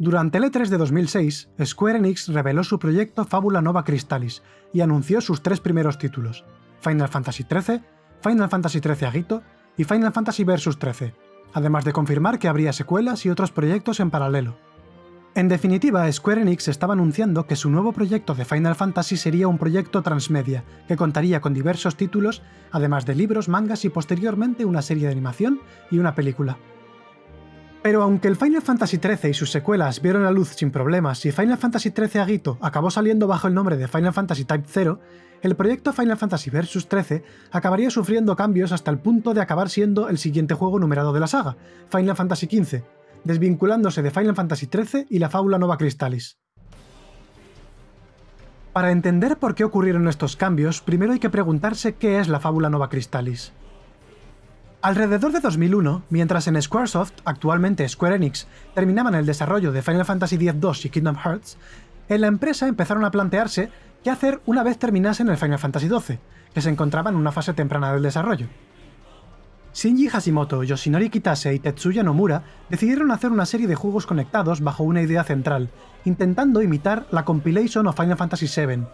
Durante el E3 de 2006, Square Enix reveló su proyecto Fábula Nova Crystallis y anunció sus tres primeros títulos, Final Fantasy XIII, Final Fantasy XIII Agito y Final Fantasy Versus XIII, además de confirmar que habría secuelas y otros proyectos en paralelo. En definitiva, Square Enix estaba anunciando que su nuevo proyecto de Final Fantasy sería un proyecto transmedia, que contaría con diversos títulos, además de libros, mangas y posteriormente una serie de animación y una película. Pero aunque el Final Fantasy XIII y sus secuelas vieron la luz sin problemas y Final Fantasy XIII Agito acabó saliendo bajo el nombre de Final Fantasy Type 0, el proyecto Final Fantasy Versus 13 acabaría sufriendo cambios hasta el punto de acabar siendo el siguiente juego numerado de la saga, Final Fantasy XV, desvinculándose de Final Fantasy XIII y la fábula Nova Crystallis. Para entender por qué ocurrieron estos cambios, primero hay que preguntarse qué es la fábula Nova Crystallis. Alrededor de 2001, mientras en Squaresoft, actualmente Square Enix, terminaban el desarrollo de Final Fantasy X-2 y Kingdom Hearts, en la empresa empezaron a plantearse qué hacer una vez terminasen el Final Fantasy XII, que se encontraba en una fase temprana del desarrollo. Shinji Hashimoto, Yoshinori Kitase y Tetsuya Nomura decidieron hacer una serie de juegos conectados bajo una idea central, intentando imitar la compilation of Final Fantasy VII,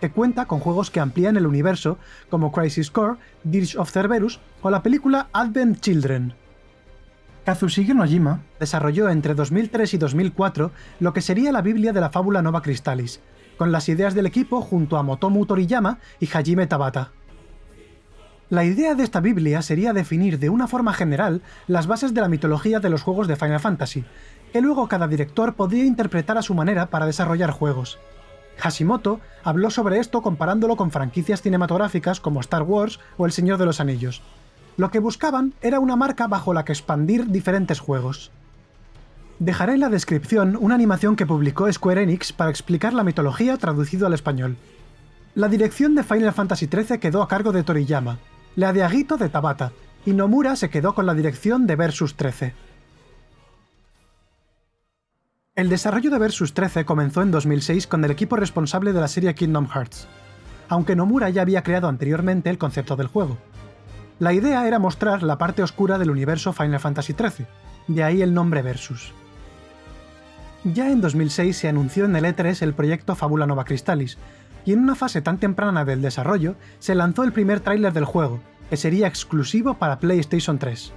que cuenta con juegos que amplían el universo, como Crisis Core, Dirge of Cerberus o la película Advent Children. Kazushige Nojima desarrolló entre 2003 y 2004 lo que sería la Biblia de la fábula Nova Crystallis, con las ideas del equipo junto a Motomu Toriyama y Hajime Tabata. La idea de esta Biblia sería definir de una forma general las bases de la mitología de los juegos de Final Fantasy, que luego cada director podría interpretar a su manera para desarrollar juegos. Hashimoto habló sobre esto comparándolo con franquicias cinematográficas como Star Wars o El Señor de los Anillos. Lo que buscaban era una marca bajo la que expandir diferentes juegos. Dejaré en la descripción una animación que publicó Square Enix para explicar la mitología traducido al español. La dirección de Final Fantasy XIII quedó a cargo de Toriyama, la de Agito de Tabata, y Nomura se quedó con la dirección de Versus 13. El desarrollo de Versus 13 comenzó en 2006 con el equipo responsable de la serie Kingdom Hearts, aunque Nomura ya había creado anteriormente el concepto del juego. La idea era mostrar la parte oscura del universo Final Fantasy XIII, de ahí el nombre Versus. Ya en 2006 se anunció en el E3 el proyecto Fábula Nova Crystallis, y en una fase tan temprana del desarrollo se lanzó el primer tráiler del juego, que sería exclusivo para PlayStation 3.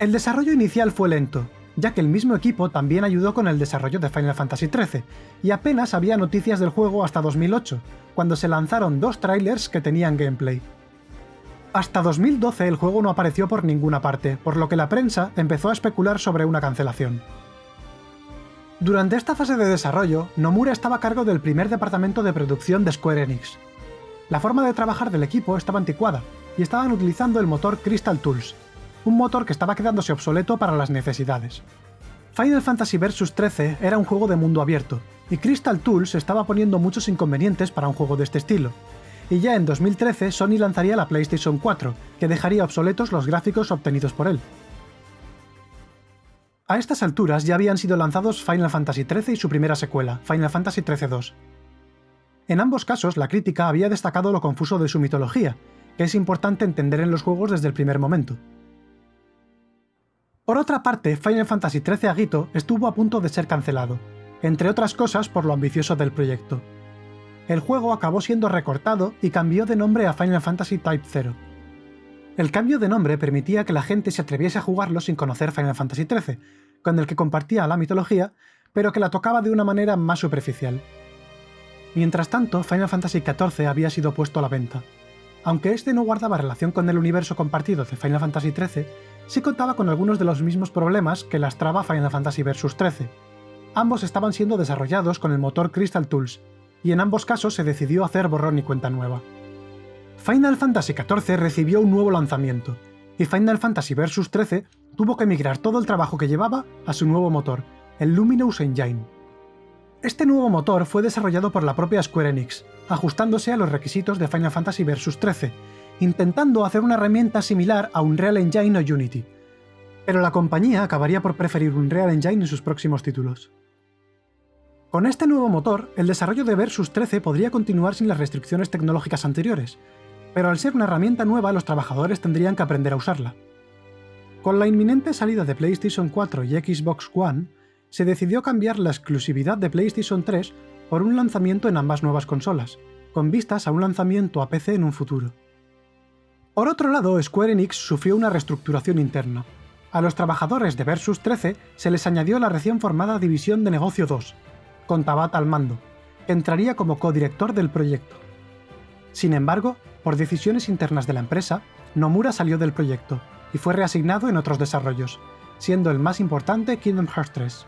El desarrollo inicial fue lento, ya que el mismo equipo también ayudó con el desarrollo de Final Fantasy XIII, y apenas había noticias del juego hasta 2008, cuando se lanzaron dos trailers que tenían gameplay. Hasta 2012 el juego no apareció por ninguna parte, por lo que la prensa empezó a especular sobre una cancelación. Durante esta fase de desarrollo, Nomura estaba a cargo del primer departamento de producción de Square Enix. La forma de trabajar del equipo estaba anticuada, y estaban utilizando el motor Crystal Tools, un motor que estaba quedándose obsoleto para las necesidades. Final Fantasy Versus 13 era un juego de mundo abierto, y Crystal Tools estaba poniendo muchos inconvenientes para un juego de este estilo. Y ya en 2013 Sony lanzaría la PlayStation 4, que dejaría obsoletos los gráficos obtenidos por él. A estas alturas ya habían sido lanzados Final Fantasy XIII y su primera secuela, Final Fantasy XIII-2. En ambos casos, la crítica había destacado lo confuso de su mitología, que es importante entender en los juegos desde el primer momento. Por otra parte, Final Fantasy XIII Agito estuvo a punto de ser cancelado, entre otras cosas por lo ambicioso del proyecto. El juego acabó siendo recortado y cambió de nombre a Final Fantasy Type 0. El cambio de nombre permitía que la gente se atreviese a jugarlo sin conocer Final Fantasy XIII, con el que compartía la mitología, pero que la tocaba de una manera más superficial. Mientras tanto, Final Fantasy XIV había sido puesto a la venta. Aunque este no guardaba relación con el universo compartido de Final Fantasy XIII, sí contaba con algunos de los mismos problemas que lastraba Final Fantasy Versus 13. Ambos estaban siendo desarrollados con el motor Crystal Tools, y en ambos casos se decidió hacer borrón y cuenta nueva. Final Fantasy XIV recibió un nuevo lanzamiento, y Final Fantasy Versus 13 tuvo que migrar todo el trabajo que llevaba a su nuevo motor, el Luminous Engine. Este nuevo motor fue desarrollado por la propia Square Enix, ajustándose a los requisitos de Final Fantasy Versus 13, intentando hacer una herramienta similar a Unreal Engine o Unity, pero la compañía acabaría por preferir Unreal Engine en sus próximos títulos. Con este nuevo motor, el desarrollo de Versus 13 podría continuar sin las restricciones tecnológicas anteriores, pero al ser una herramienta nueva los trabajadores tendrían que aprender a usarla. Con la inminente salida de PlayStation 4 y Xbox One, se decidió cambiar la exclusividad de PlayStation 3 por un lanzamiento en ambas nuevas consolas, con vistas a un lanzamiento a PC en un futuro. Por otro lado, Square Enix sufrió una reestructuración interna. A los trabajadores de Versus 13 se les añadió la recién formada División de Negocio 2, con Tabata al mando, que entraría como codirector del proyecto. Sin embargo, por decisiones internas de la empresa, Nomura salió del proyecto y fue reasignado en otros desarrollos, siendo el más importante Kingdom Hearts 3.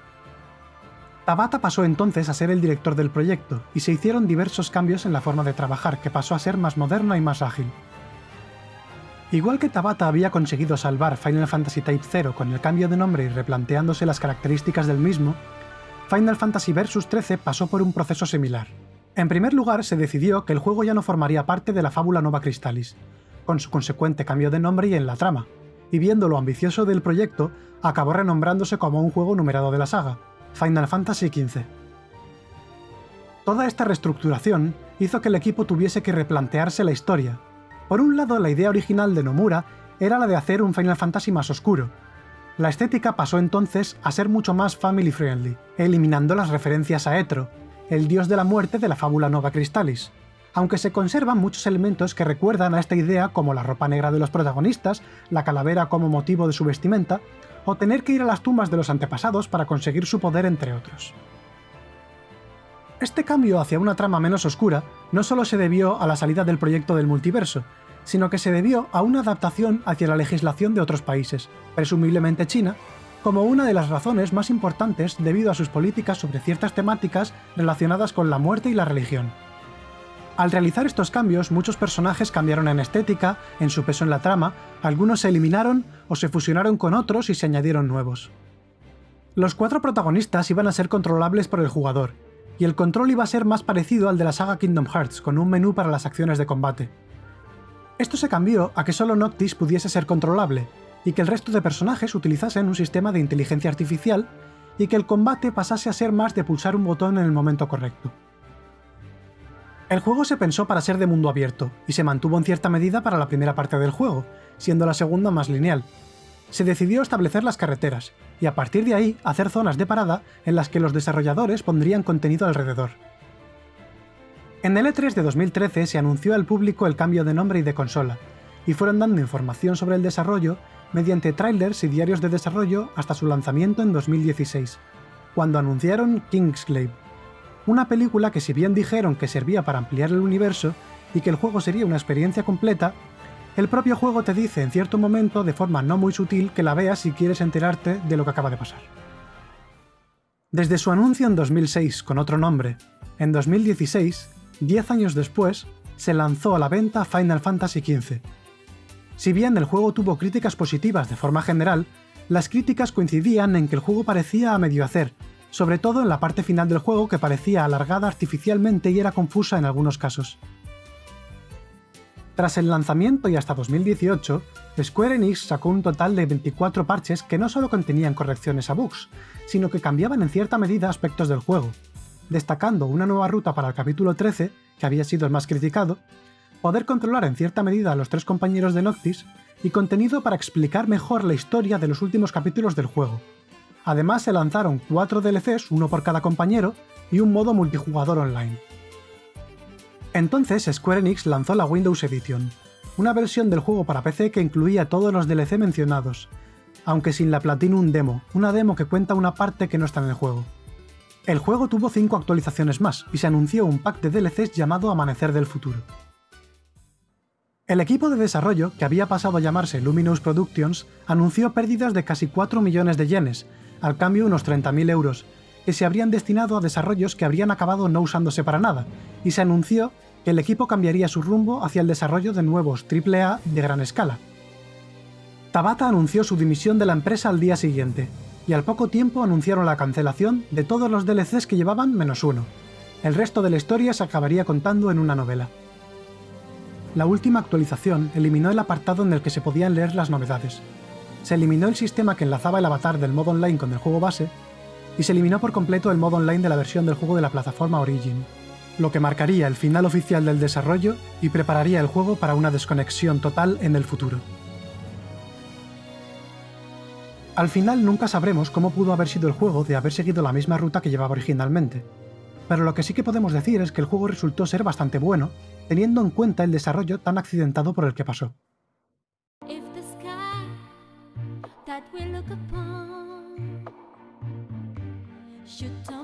Tabata pasó entonces a ser el director del proyecto y se hicieron diversos cambios en la forma de trabajar que pasó a ser más moderna y más ágil. Igual que Tabata había conseguido salvar Final Fantasy Type 0 con el cambio de nombre y replanteándose las características del mismo, Final Fantasy Versus 13 pasó por un proceso similar. En primer lugar, se decidió que el juego ya no formaría parte de la fábula Nova Crystallis, con su consecuente cambio de nombre y en la trama, y viendo lo ambicioso del proyecto, acabó renombrándose como un juego numerado de la saga, Final Fantasy XV. Toda esta reestructuración hizo que el equipo tuviese que replantearse la historia. Por un lado, la idea original de Nomura era la de hacer un Final Fantasy más oscuro. La estética pasó entonces a ser mucho más family friendly, eliminando las referencias a Etro, el dios de la muerte de la fábula Nova Crystallis, aunque se conservan muchos elementos que recuerdan a esta idea como la ropa negra de los protagonistas, la calavera como motivo de su vestimenta, o tener que ir a las tumbas de los antepasados para conseguir su poder entre otros. Este cambio hacia una trama menos oscura no solo se debió a la salida del proyecto del multiverso, sino que se debió a una adaptación hacia la legislación de otros países, presumiblemente China, como una de las razones más importantes debido a sus políticas sobre ciertas temáticas relacionadas con la muerte y la religión. Al realizar estos cambios, muchos personajes cambiaron en estética, en su peso en la trama, algunos se eliminaron o se fusionaron con otros y se añadieron nuevos. Los cuatro protagonistas iban a ser controlables por el jugador, y el control iba a ser más parecido al de la saga Kingdom Hearts, con un menú para las acciones de combate. Esto se cambió a que solo Noctis pudiese ser controlable, y que el resto de personajes utilizasen un sistema de inteligencia artificial, y que el combate pasase a ser más de pulsar un botón en el momento correcto. El juego se pensó para ser de mundo abierto, y se mantuvo en cierta medida para la primera parte del juego, siendo la segunda más lineal. Se decidió establecer las carreteras, y a partir de ahí hacer zonas de parada en las que los desarrolladores pondrían contenido alrededor. En el E3 de 2013 se anunció al público el cambio de nombre y de consola, y fueron dando información sobre el desarrollo mediante trailers y diarios de desarrollo hasta su lanzamiento en 2016, cuando anunciaron Kingsglaive, una película que si bien dijeron que servía para ampliar el universo y que el juego sería una experiencia completa, el propio juego te dice en cierto momento de forma no muy sutil que la veas si quieres enterarte de lo que acaba de pasar. Desde su anuncio en 2006 con otro nombre, en 2016, 10 años después, se lanzó a la venta Final Fantasy XV. Si bien el juego tuvo críticas positivas de forma general, las críticas coincidían en que el juego parecía a medio hacer sobre todo en la parte final del juego que parecía alargada artificialmente y era confusa en algunos casos. Tras el lanzamiento y hasta 2018, Square Enix sacó un total de 24 parches que no solo contenían correcciones a bugs, sino que cambiaban en cierta medida aspectos del juego, destacando una nueva ruta para el capítulo 13, que había sido el más criticado, poder controlar en cierta medida a los tres compañeros de Noctis, y contenido para explicar mejor la historia de los últimos capítulos del juego, Además se lanzaron cuatro DLCs, uno por cada compañero, y un modo multijugador online. Entonces Square Enix lanzó la Windows Edition, una versión del juego para PC que incluía todos los DLC mencionados, aunque sin la Platinum Demo, una demo que cuenta una parte que no está en el juego. El juego tuvo cinco actualizaciones más y se anunció un pack de DLCs llamado Amanecer del Futuro. El equipo de desarrollo, que había pasado a llamarse Luminous Productions, anunció pérdidas de casi 4 millones de yenes, al cambio unos 30.000 euros, que se habrían destinado a desarrollos que habrían acabado no usándose para nada, y se anunció que el equipo cambiaría su rumbo hacia el desarrollo de nuevos AAA de gran escala. Tabata anunció su dimisión de la empresa al día siguiente, y al poco tiempo anunciaron la cancelación de todos los DLCs que llevaban menos uno. El resto de la historia se acabaría contando en una novela. La última actualización eliminó el apartado en el que se podían leer las novedades, se eliminó el sistema que enlazaba el avatar del modo online con el juego base, y se eliminó por completo el modo online de la versión del juego de la plataforma Origin, lo que marcaría el final oficial del desarrollo y prepararía el juego para una desconexión total en el futuro. Al final nunca sabremos cómo pudo haber sido el juego de haber seguido la misma ruta que llevaba originalmente, pero lo que sí que podemos decir es que el juego resultó ser bastante bueno, teniendo en cuenta el desarrollo tan accidentado por el que pasó. should talk